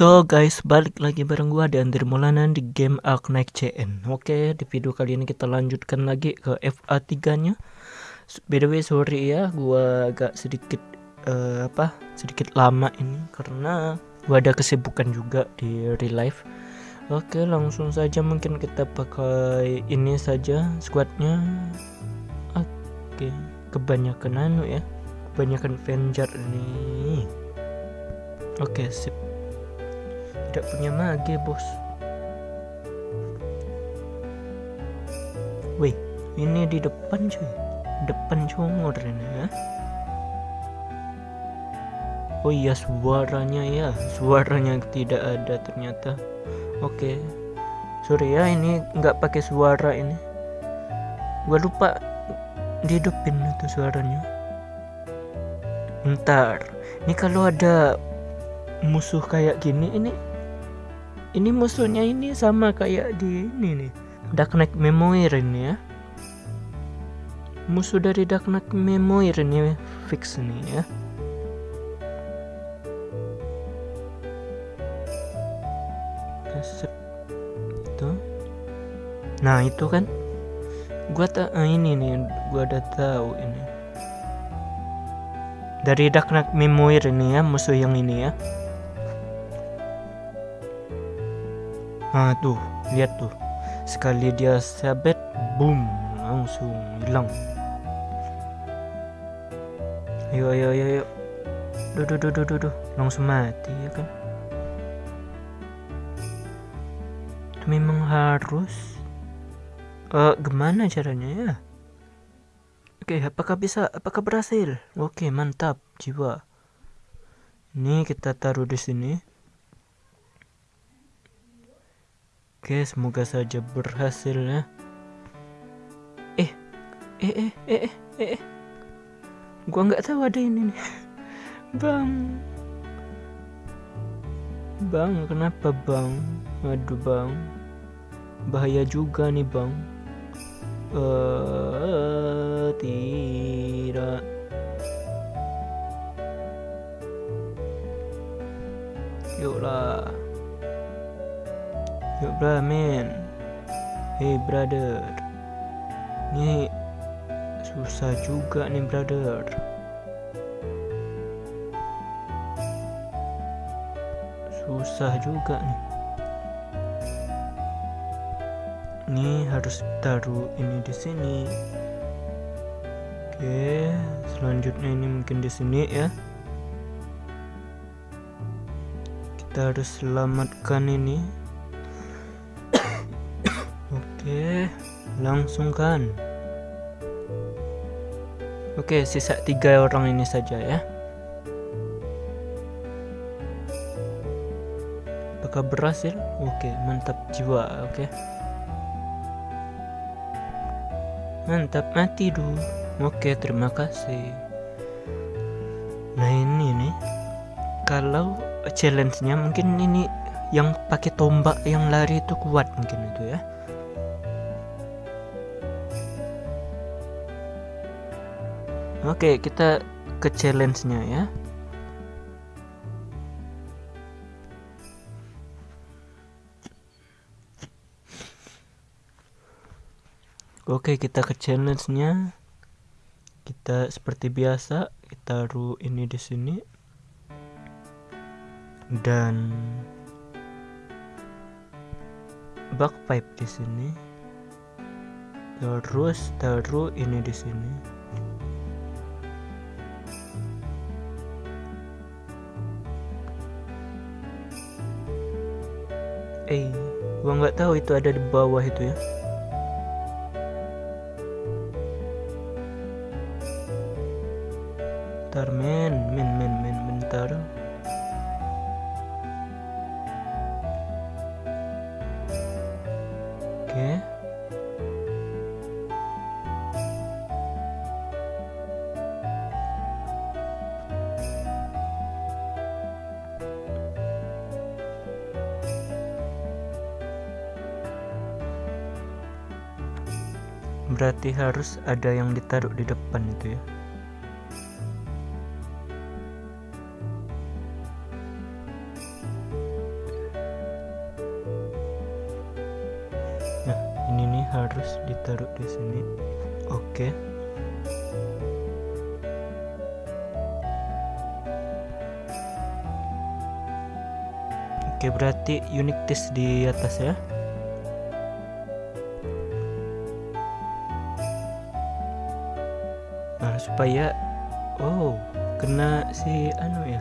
So guys, balik lagi bareng gua dan Andri Maulana di game Ark Knight CN. Oke, di video kali ini kita lanjutkan lagi ke FA 3-nya. By the way, sorry ya, gua agak sedikit uh, apa? Sedikit lama ini karena gua ada kesibukan juga di real life. Oke, langsung saja mungkin kita pakai ini saja squadnya. Oke, kebanyakan anu ya. Kebanyakan Avenger ini. Oke, sip tidak punya mage bos. Wih, ini di depan cuy. Depan congor ini ya. Oh iya suaranya ya. Suaranya tidak ada ternyata. Oke. Sorry ya ini nggak pakai suara ini. Gua lupa dihidupin itu suaranya. Ntar Ini kalau ada musuh kayak gini ini ini musuhnya ini sama kayak di ini nih. Dark Memoir ini ya. Musuh dari Dark Memoir ini fix nih ya. Itu nah itu kan. Gua tak ah, ini nih gua udah tahu ini. Dari Dark Memoir ini ya musuh yang ini ya Nah tuh, lihat tuh. Sekali dia sabet, boom, langsung hilang. Ayo, ayo, ayo, ayo. Duh, duh, duh, duh, duh, duh. Langsung mati ya kan. Itu memang harus. Uh, gimana caranya ya? Oke, apakah bisa? Apakah berhasil? Oke, mantap, jiwa. Ini kita taruh di sini. Oke, semoga saja berhasil ya. Eh, eh, eh, eh, eh, eh, eh. Gua nggak tahu ada ini nih. Bang. Bang, kenapa bang? Aduh bang. Bahaya juga nih bang. Eh, uh, Yuk men Hey brother. Ini Susah juga nih brother. Susah juga nih Ini harus taruh ini di sini. Oke Selanjutnya ini mungkin di sini ya. Kita harus selamatkan ini Oke, langsung kan. Oke, sisa tiga orang ini saja ya. Apakah berhasil? Oke, mantap jiwa. Oke. Mantap, mati dulu. Oke, terima kasih. Nah ini nih, kalau challenge-nya mungkin ini yang pakai tombak yang lari itu kuat mungkin itu ya. Oke, kita ke challenge-nya ya. Oke, kita ke challenge-nya. Kita seperti biasa, kita taruh ini di sini. Dan backpipe di sini. Terus taruh ini di sini. Eh gua nggak tahu itu ada di bawah itu ya. Bentar men men men men bentar berarti harus ada yang ditaruh di depan itu ya nah ini nih harus ditaruh di sini oke. Oke, berarti unit test di atas ya. Nah supaya oh kena si anu ya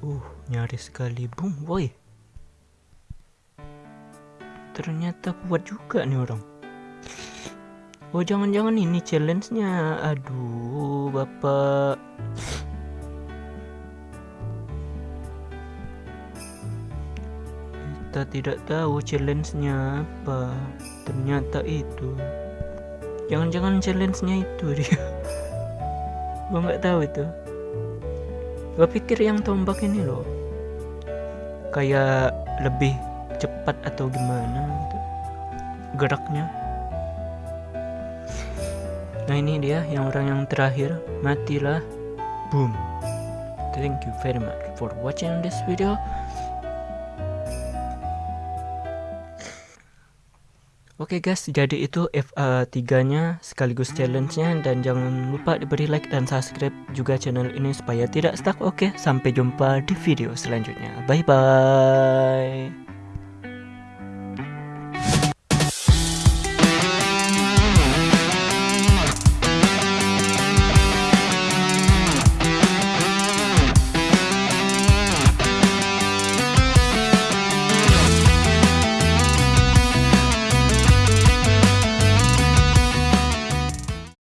Uh, nyaris sekali. Boom, boy. Ternyata kuat juga nih orang. Oh, jangan-jangan ini challenge-nya. Aduh, Bapak. Kita tidak tahu challenge-nya apa. Ternyata itu. Jangan-jangan challenge-nya itu dia. Gua nggak tahu itu. Gue pikir yang tombak ini loh. Kayak lebih cepat atau gimana gitu. Geraknya. Nah ini dia yang orang yang terakhir. Matilah. Boom. Thank you very much for watching this video Oke okay guys, jadi itu FA 3-nya sekaligus challenge-nya dan jangan lupa diberi like dan subscribe juga channel ini supaya tidak stuck. Oke, okay, sampai jumpa di video selanjutnya. Bye bye.